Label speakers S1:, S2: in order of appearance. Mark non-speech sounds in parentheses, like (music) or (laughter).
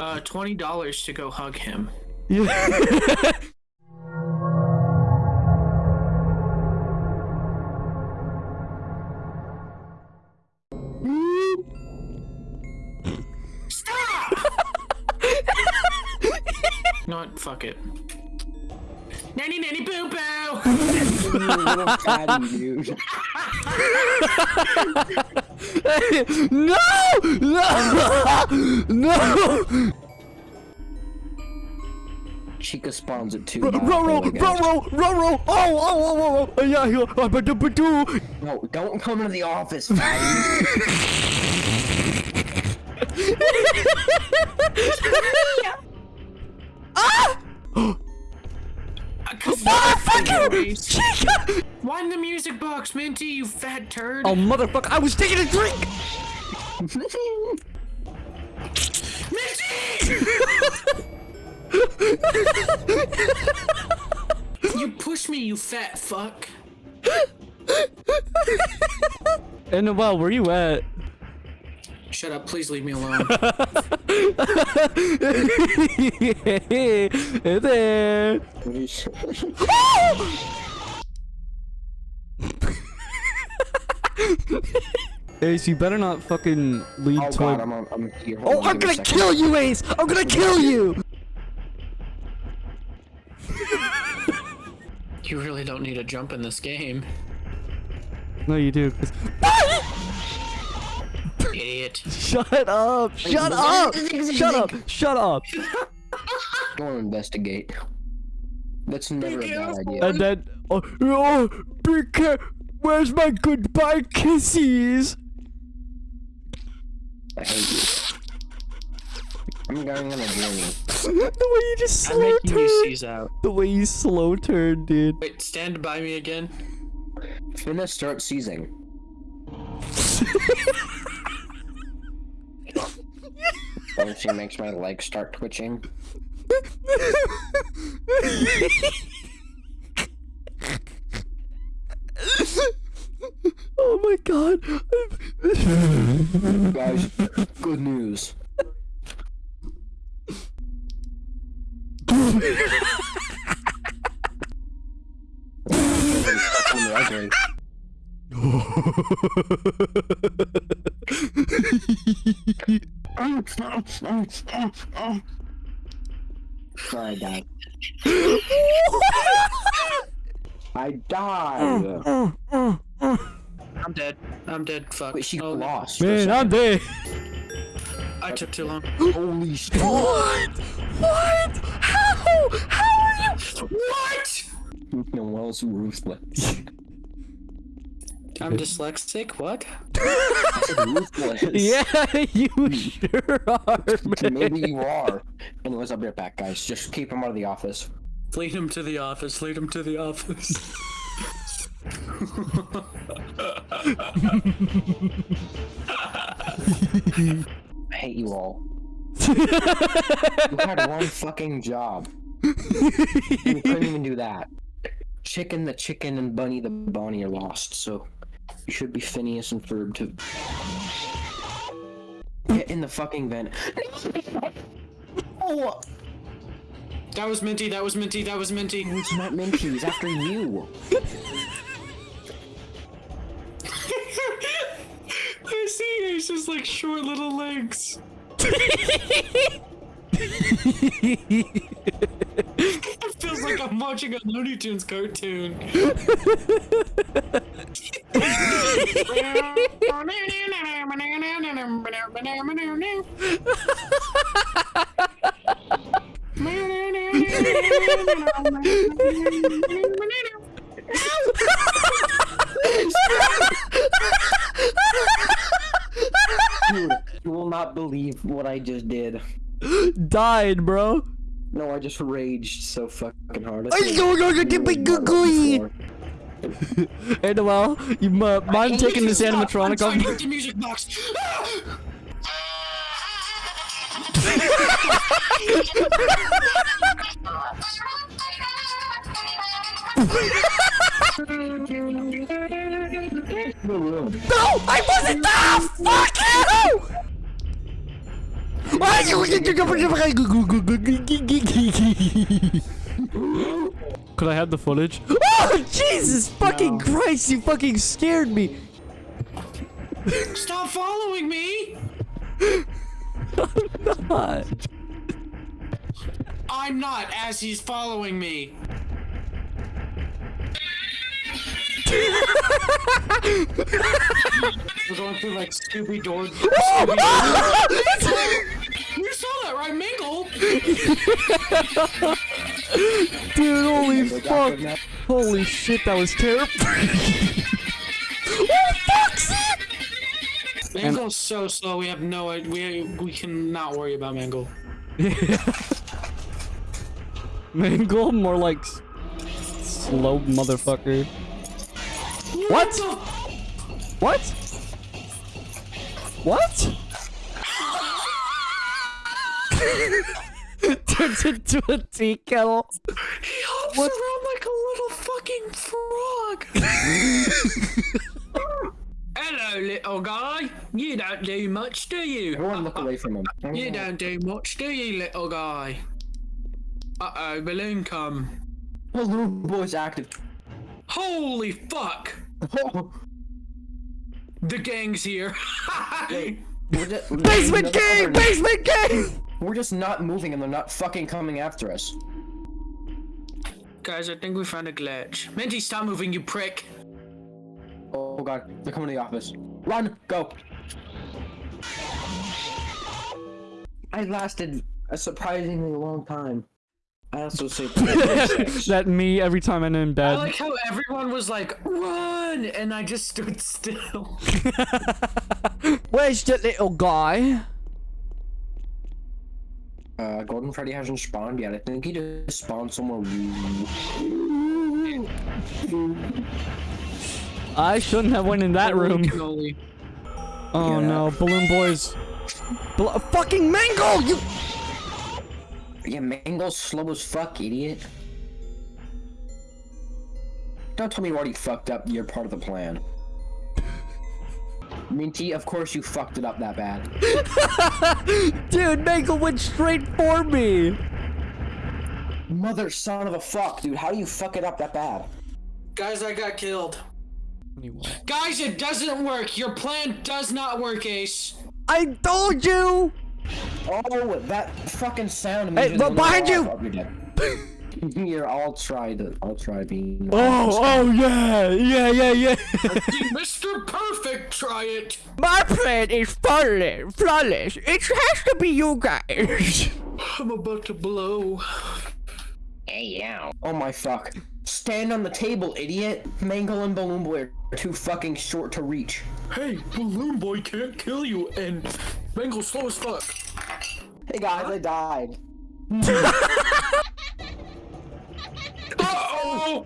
S1: Uh, twenty dollars to go hug him. You know what? Fuck it. Nanny nanny boo boo! (laughs) (laughs)
S2: You little fatty dude.
S3: no! No! (laughs) No!
S2: Chica spawns at two.
S3: Row,
S2: now,
S3: row,
S2: I guess.
S3: row, row, row, row! Oh, oh, oh, oh, oh! Yeah, yeah. Ah, ba, do, ba, do.
S2: No, don't come to the office, fatty. (laughs) (laughs)
S3: Chica!
S1: Wind the music box, Minty, you fat turd!
S3: Oh, motherfucker! I was taking a drink. Minty!
S1: you push me, you fat fuck!
S3: And well, where you at?
S1: Shut up, please leave me alone. (laughs)
S3: hey there.
S2: What is-
S3: Ace, you better not fucking lead
S2: oh
S3: to
S2: god,
S3: a-
S2: I'm on. I'm here.
S3: Oh,
S2: Hold on,
S3: I'm
S2: give me a
S3: gonna kill you, Ace! I'm gonna kill you!
S1: you really don't need a jump in this game.
S3: No, you do. 'Cause-
S1: Idiot. (laughs)
S3: Shut up! Shut up! Shut up! Shut up!
S2: Go and investigate. That's never a bad idea.
S3: And then, oh, oh be care- Where's my goodbye kisses?
S2: I hate you. I'm going on a journey. (laughs)
S3: the way you just
S1: I'm
S3: slow
S1: making you
S3: turn.
S1: out.
S3: The way you slow turn, dude.
S1: Wait, stand by me again.
S2: Finna start seizing. (laughs) She makes my legs start twitching.
S3: oh my god.
S2: Guys, good news. (laughs) (laughs) Fucking ugly. I died. (laughs) I died.
S1: I'm dead. I'm dead. Fuck.
S2: Wait, she
S1: Oh,
S2: lost.
S3: Man. I'm dead.
S1: I took too long.
S2: Holy shit.
S3: What? What? How? How are you?
S1: What?
S2: Noel's ruthless.
S1: I'm dyslexic. What? (laughs)
S3: Yeah, you hmm. sure are, man.
S2: Maybe you are. Anyways, I'll be right back, guys. Just keep him out of the office.
S1: Lead him to the office. Lead him to the office. (laughs)
S2: I hate you all. You had (laughs) one fucking job. You couldn't even do that. Chicken the chicken and Bunny the bunny are lost, so you should be Phineas and Ferb to get in the fucking vent. Oh,
S1: that was Minty. That was Minty. That was Minty.
S2: it's not Minty. He's after you. (laughs)
S1: I see. It's just like short little legs. (laughs) watching a Looney Tunes cartoon.
S2: Dude, you will not believe what I just did.
S3: Died, bro.
S2: No, I just raged so fucking hard.
S3: Ay, go, go, go, get my googly. Hey, Noel, you uh, mind taking this animatronic
S1: I'm
S3: off?
S1: trying to the music box.
S3: No, I wasn't there! Fuck you! I (laughs) Could I have the footage? (laughs) Oh, Jesus fucking Christ, you fucking scared me.
S1: Stop following me! (laughs)
S3: God.
S1: I'm not, as he's following me. We're going through like Scooby Doo. You oh, saw that, right, Mingle? (laughs)
S3: Dude, holy fuck. Holy shit, that was terrifying. (laughs) oh.
S1: Mangle's so slow. We have no. i- We we cannot worry about Mangle. (laughs)
S3: Mangle, more like slow motherfucker. What? What? What? (laughs) Turns into a tea kettle.
S1: He hops
S3: What?
S1: around like a little fucking frog. (laughs) Hello, little guy. You don't do much, do you?
S2: Everyone look away from him. (laughs)
S1: You don't do much, do you, little guy? Uh oh, balloon come.
S2: Balloon boy's active.
S1: Holy fuck! The gang's here.
S2: We're just,
S3: Basement gang! Basement gang!
S2: We're just not moving and they're not fucking coming after us.
S1: Guys, I think we found a glitch. Minty, stop moving, you prick.
S2: Oh god, they're coming to the office. Run, go. I lasted a surprisingly long time. I also say (laughs)
S3: that me every time I'm in bed.
S1: I like how everyone was like, run! And I just stood (laughs) still. (laughs)
S3: Where's the little guy?
S2: Uh, Golden Freddy hasn't spawned yet. I think he just spawned somewhere.
S3: I shouldn't have went in that room. Oh
S2: Yeah.
S3: no, balloon boys. Bal- fucking mango! You.
S2: Yeah, Mangle's slow as fuck, idiot. Don't tell me you already fucked up You're part of the plan. Minty, of course you fucked it up that bad. (laughs)
S3: Dude, mango went straight for me.
S2: Mother son of a fuck, dude. How do you fuck it up that bad?
S1: Guys, I got killed. Guys, it doesn't work. Your plan does not work, Ace.
S3: I told you.
S2: Oh, that fucking sound.
S3: Hey, but behind you! (laughs)
S2: alive. You're dead. Here, I'll try to. I'll try being.
S3: Oh, oh yeah, yeah, yeah, yeah. (laughs)
S1: Mr. Perfect, try it.
S3: My plan is flawless. Flawless. It has to be you guys. (laughs)
S1: I'm about to blow. Hey, yo.
S2: Oh my fuck! Stand on the table, idiot. Mangle and Balloon Boy are too fucking short to reach.
S1: Hey, Balloon Boy can't kill you, and Mangle's slow as fuck.
S2: Hey guys, I died. (laughs) 哦